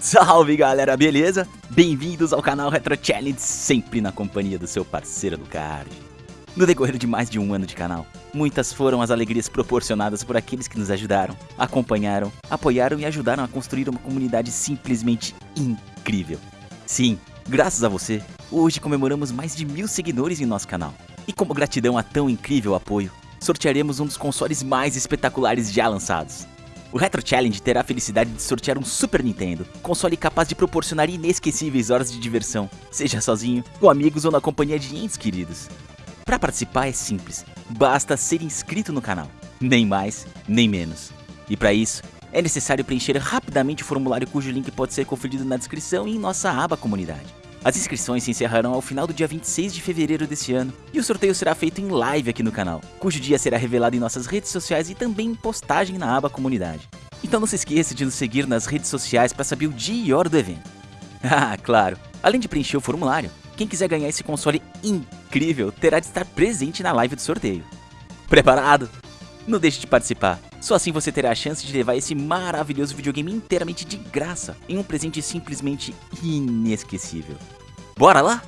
Salve galera, beleza? Bem-vindos ao canal Retro Challenge, sempre na companhia do seu parceiro do card. No decorrer de mais de um ano de canal, muitas foram as alegrias proporcionadas por aqueles que nos ajudaram, acompanharam, apoiaram e ajudaram a construir uma comunidade simplesmente incrível. Sim, graças a você, hoje comemoramos mais de mil seguidores em nosso canal. E como gratidão a tão incrível apoio, sortearemos um dos consoles mais espetaculares já lançados. O Retro Challenge terá a felicidade de sortear um Super Nintendo, console capaz de proporcionar inesquecíveis horas de diversão, seja sozinho, com amigos ou na companhia de entes queridos. Para participar é simples, basta ser inscrito no canal, nem mais, nem menos. E para isso, é necessário preencher rapidamente o formulário cujo link pode ser conferido na descrição e em nossa aba comunidade. As inscrições se encerrarão ao final do dia 26 de fevereiro desse ano e o sorteio será feito em live aqui no canal, cujo dia será revelado em nossas redes sociais e também em postagem na aba comunidade. Então não se esqueça de nos seguir nas redes sociais para saber o dia e hora do evento. Ah, claro, além de preencher o formulário, quem quiser ganhar esse console incrível terá de estar presente na live do sorteio. Preparado? Não deixe de participar, só assim você terá a chance de levar esse maravilhoso videogame inteiramente de graça em um presente simplesmente inesquecível. Bora lá?